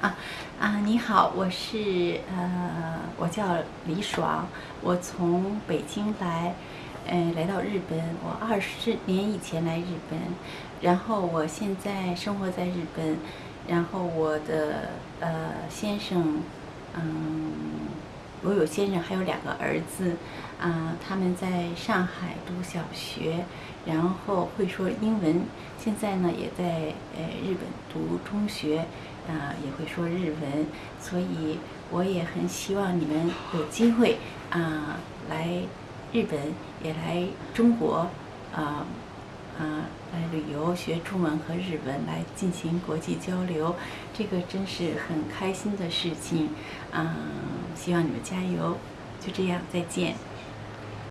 啊啊，你好，我是呃，我叫李爽，我从北京来，呃，来到日本，我二十年以前来日本，然后我现在生活在日本，然后我的呃先生，嗯，我有先生，还有两个儿子，啊，他们在上海读小学，然后会说英文，现在呢也在呃日本读中学。啊，也会说日文，所以我也很希望你们有机会啊来日本，也来中国，啊啊旅游，学中文和日文，来进行国际交流，这个真是很开心的事情，嗯，希望你们加油，就这样，再见。